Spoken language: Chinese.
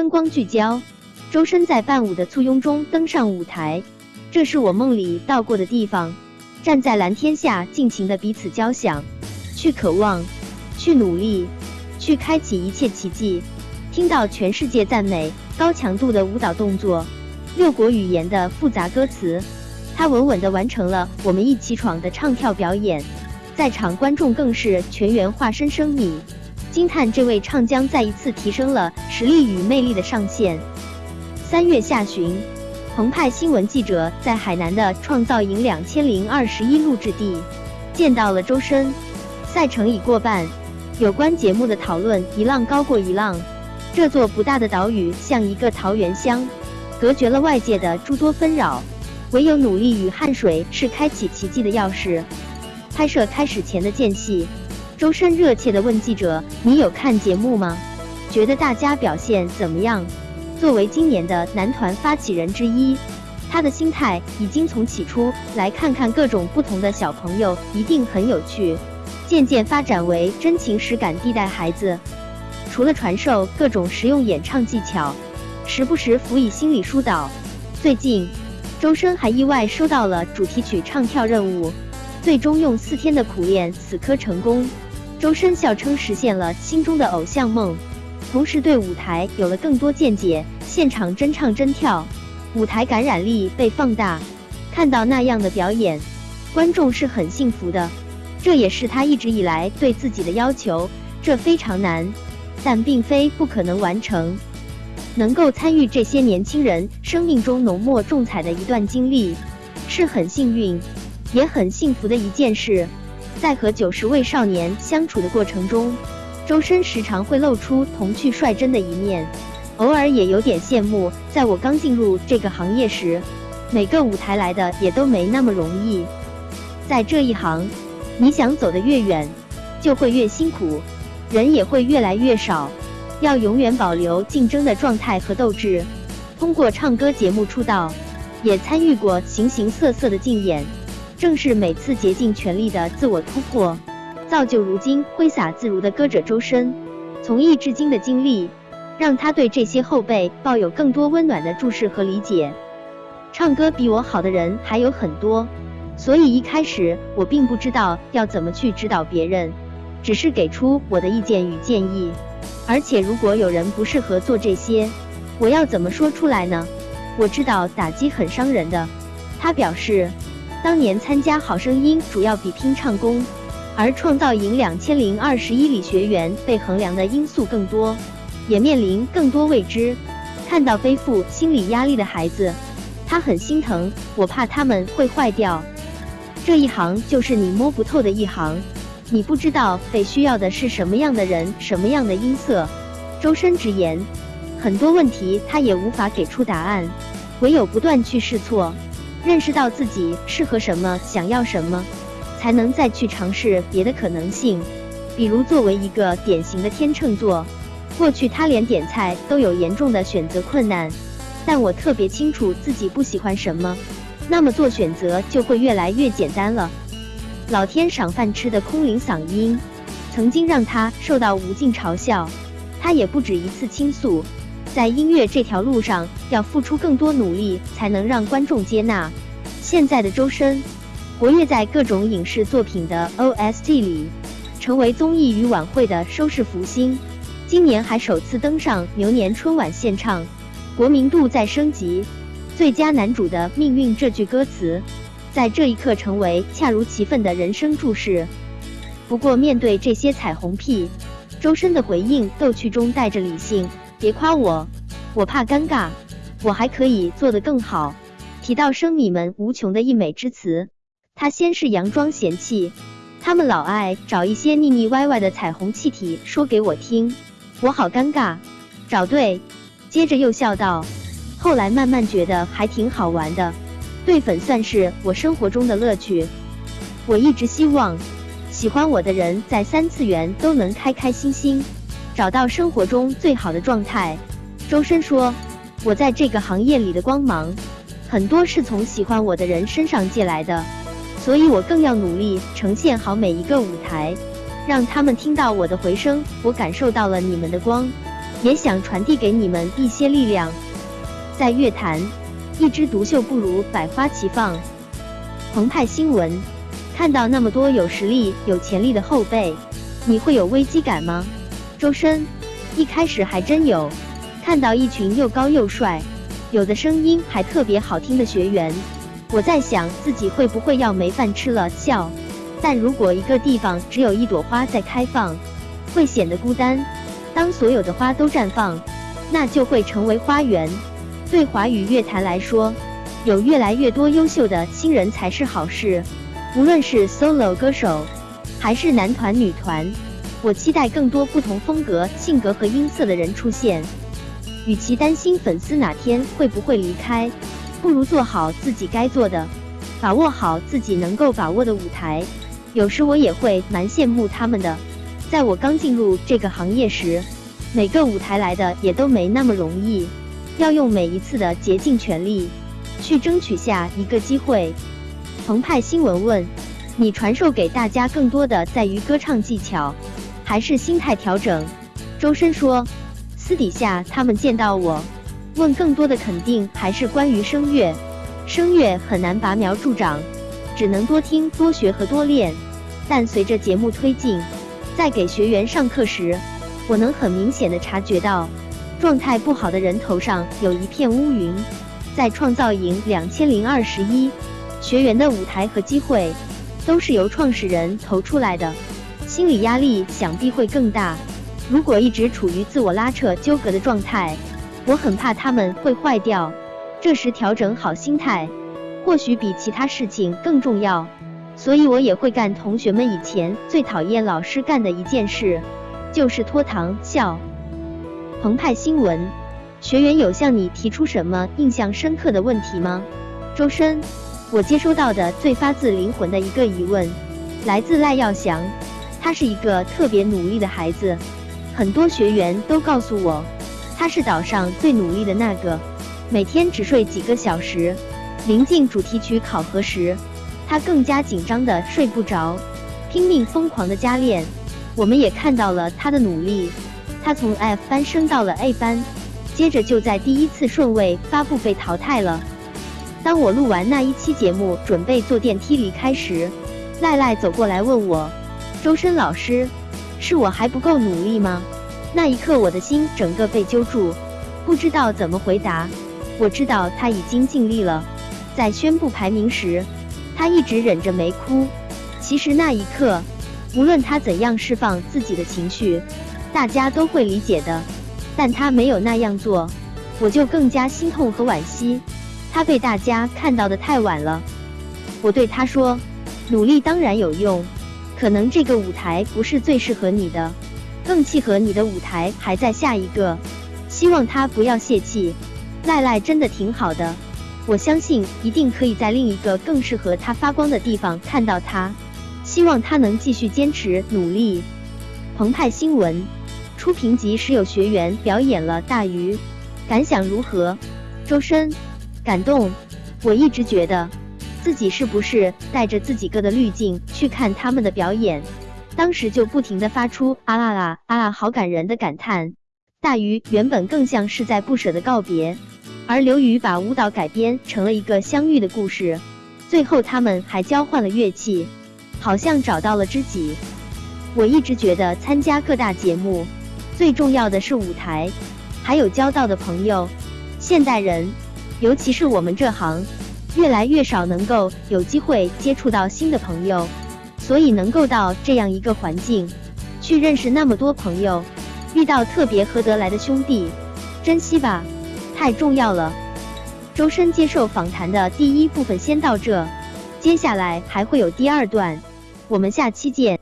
灯光聚焦，周深在伴舞的簇拥中登上舞台。这是我梦里到过的地方，站在蓝天下，尽情的彼此交响，去渴望，去努力，去开启一切奇迹。听到全世界赞美，高强度的舞蹈动作，六国语言的复杂歌词，他稳稳的完成了我们一起闯的唱跳表演。在场观众更是全员化身生米，惊叹这位唱将再一次提升了实力与魅力的上限。三月下旬，澎湃新闻记者在海南的创造营两千零二十一录制地见到了周深。赛程已过半，有关节目的讨论一浪高过一浪。这座不大的岛屿像一个桃源乡，隔绝了外界的诸多纷扰，唯有努力与汗水是开启奇迹的钥匙。拍摄开始前的间隙，周深热切地问记者：“你有看节目吗？觉得大家表现怎么样？”作为今年的男团发起人之一，他的心态已经从起初来看看各种不同的小朋友一定很有趣，渐渐发展为真情实感地带孩子。除了传授各种实用演唱技巧，时不时辅以心理疏导。最近，周深还意外收到了主题曲唱跳任务，最终用四天的苦练死磕成功。周深笑称实现了心中的偶像梦，同时对舞台有了更多见解。现场真唱真跳，舞台感染力被放大。看到那样的表演，观众是很幸福的。这也是他一直以来对自己的要求。这非常难。但并非不可能完成。能够参与这些年轻人生命中浓墨重彩的一段经历，是很幸运，也很幸福的一件事。在和九十位少年相处的过程中，周深时常会露出童趣率真的一面，偶尔也有点羡慕。在我刚进入这个行业时，每个舞台来的也都没那么容易。在这一行，你想走得越远，就会越辛苦。人也会越来越少，要永远保留竞争的状态和斗志。通过唱歌节目出道，也参与过形形色色的竞演，正是每次竭尽全力的自我突破，造就如今挥洒自如的歌者周深。从艺至今的经历，让他对这些后辈抱有更多温暖的注视和理解。唱歌比我好的人还有很多，所以一开始我并不知道要怎么去指导别人。只是给出我的意见与建议，而且如果有人不适合做这些，我要怎么说出来呢？我知道打击很伤人的。他表示，当年参加好声音主要比拼唱功，而创造营两千零二十一里学员被衡量的因素更多，也面临更多未知。看到背负心理压力的孩子，他很心疼。我怕他们会坏掉。这一行就是你摸不透的一行。你不知道被需要的是什么样的人，什么样的音色。周深直言，很多问题他也无法给出答案，唯有不断去试错，认识到自己适合什么，想要什么，才能再去尝试别的可能性。比如作为一个典型的天秤座，过去他连点菜都有严重的选择困难，但我特别清楚自己不喜欢什么，那么做选择就会越来越简单了。老天赏饭吃的空灵嗓音，曾经让他受到无尽嘲笑。他也不止一次倾诉，在音乐这条路上要付出更多努力，才能让观众接纳。现在的周深，活跃在各种影视作品的 OST 里，成为综艺与晚会的收视福星。今年还首次登上牛年春晚献唱，国民度在升级。最佳男主的命运这句歌词。在这一刻，成为恰如其分的人生注释。不过，面对这些彩虹屁，周深的回应逗趣中带着理性：“别夸我，我怕尴尬，我还可以做得更好。”提到生米们无穷的溢美之词，他先是佯装嫌弃，他们老爱找一些腻腻歪歪的彩虹气体说给我听，我好尴尬。找对，接着又笑道：“后来慢慢觉得还挺好玩的。”对粉算是我生活中的乐趣。我一直希望喜欢我的人在三次元都能开开心心，找到生活中最好的状态。周深说：“我在这个行业里的光芒，很多是从喜欢我的人身上借来的，所以我更要努力呈现好每一个舞台，让他们听到我的回声。我感受到了你们的光，也想传递给你们一些力量。在乐坛，一枝独秀不如百花齐放。澎湃新闻，看到那么多有实力、有潜力的后辈，你会有危机感吗？周深，一开始还真有，看到一群又高又帅，有的声音还特别好听的学员，我在想自己会不会要没饭吃了。笑。但如果一个地方只有一朵花在开放，会显得孤单。当所有的花都绽放，那就会成为花园。对华语乐坛来说，有越来越多优秀的新人才是好事。无论是 solo 歌手，还是男团、女团，我期待更多不同风格、性格和音色的人出现。与其担心粉丝哪天会不会离开，不如做好自己该做的，把握好自己能够把握的舞台。有时我也会蛮羡慕他们的。在我刚进入这个行业时，每个舞台来的也都没那么容易，要用每一次的竭尽全力去争取下一个机会。澎湃新闻问：你传授给大家更多的在于歌唱技巧，还是心态调整？周深说：私底下他们见到我，问更多的肯定还是关于声乐。声乐很难拔苗助长。只能多听、多学和多练，但随着节目推进，在给学员上课时，我能很明显的察觉到，状态不好的人头上有一片乌云。在创造营两千零二十一，学员的舞台和机会都是由创始人投出来的，心理压力想必会更大。如果一直处于自我拉扯、纠葛的状态，我很怕他们会坏掉。这时调整好心态。或许比其他事情更重要，所以我也会干同学们以前最讨厌老师干的一件事，就是拖堂笑。澎湃新闻，学员有向你提出什么印象深刻的问题吗？周深，我接收到的最发自灵魂的一个疑问，来自赖耀祥，他是一个特别努力的孩子，很多学员都告诉我，他是岛上最努力的那个，每天只睡几个小时。临近主题曲考核时，他更加紧张的睡不着，拼命疯狂的加练。我们也看到了他的努力，他从 F 班升到了 A 班，接着就在第一次顺位发布被淘汰了。当我录完那一期节目，准备坐电梯离开时，赖赖走过来问我：“周深老师，是我还不够努力吗？”那一刻，我的心整个被揪住，不知道怎么回答。我知道他已经尽力了。在宣布排名时，他一直忍着没哭。其实那一刻，无论他怎样释放自己的情绪，大家都会理解的。但他没有那样做，我就更加心痛和惋惜。他被大家看到的太晚了。我对他说：“努力当然有用，可能这个舞台不是最适合你的，更契合你的舞台还在下一个。希望他不要泄气。赖赖真的挺好的。”我相信一定可以在另一个更适合他发光的地方看到他，希望他能继续坚持努力。澎湃新闻初评级时有学员表演了大鱼，感想如何？周深感动。我一直觉得自己是不是带着自己个的滤镜去看他们的表演，当时就不停的发出啊啦啦啊啦好感人的感叹。大鱼原本更像是在不舍的告别。而刘宇把舞蹈改编成了一个相遇的故事，最后他们还交换了乐器，好像找到了知己。我一直觉得参加各大节目，最重要的是舞台，还有交到的朋友。现代人，尤其是我们这行，越来越少能够有机会接触到新的朋友，所以能够到这样一个环境，去认识那么多朋友，遇到特别合得来的兄弟，珍惜吧。太重要了。周深接受访谈的第一部分先到这，接下来还会有第二段，我们下期见。